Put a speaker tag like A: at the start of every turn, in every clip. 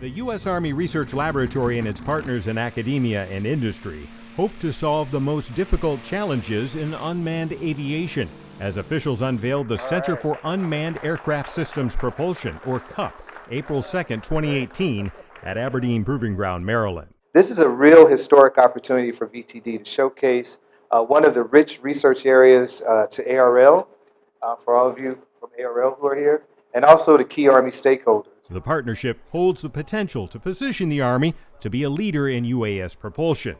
A: The U.S. Army Research Laboratory and its partners in academia and industry hope to solve the most difficult challenges in unmanned aviation as officials unveiled the Center for Unmanned Aircraft Systems Propulsion, or CUP, April 2, 2018, at Aberdeen Proving Ground, Maryland.
B: This is a real historic opportunity for VTD to showcase uh, one of the rich research areas uh, to ARL, uh, for all of you from ARL who are here, and also to key Army stakeholders.
A: The partnership holds the potential to position the Army to be a leader in UAS propulsion.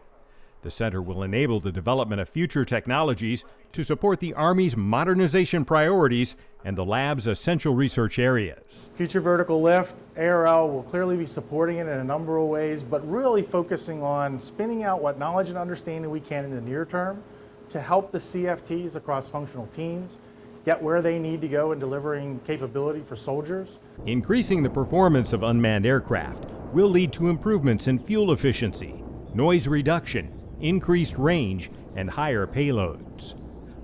A: The center will enable the development of future technologies to support the Army's modernization priorities and the lab's essential research areas.
C: Future Vertical Lift, ARL will clearly be supporting it in a number of ways, but really focusing on spinning out what knowledge and understanding we can in the near term to help the CFTs across functional teams get where they need to go in delivering capability for soldiers.
A: Increasing the performance of unmanned aircraft will lead to improvements in fuel efficiency, noise reduction, increased range, and higher payloads.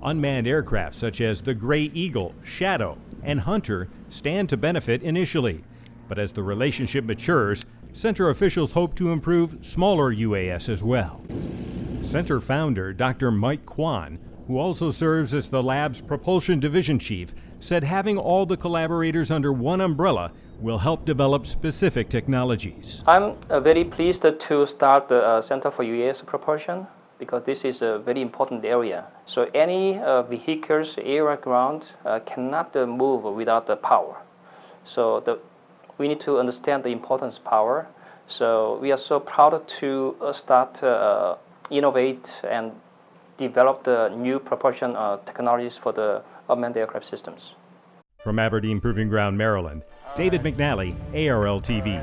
A: Unmanned aircraft such as the Gray Eagle, Shadow, and Hunter stand to benefit initially, but as the relationship matures, Center officials hope to improve smaller UAS as well. Center founder Dr. Mike Kweon, who also serves as the lab's propulsion division chief, said having all the collaborators under one umbrella will help develop specific technologies.
D: I'm uh, very pleased to start the uh, Center for UAS Propulsion because this is a very important area. So any uh, vehicles, air, ground uh, cannot uh, move without the power. So the, we need to understand the importance of power. So we are so proud to uh, start innovate and develop the new propulsion uh, technologies for the unmanned aircraft systems.
A: From Aberdeen Proving Ground, Maryland, David McNally, ARL TV.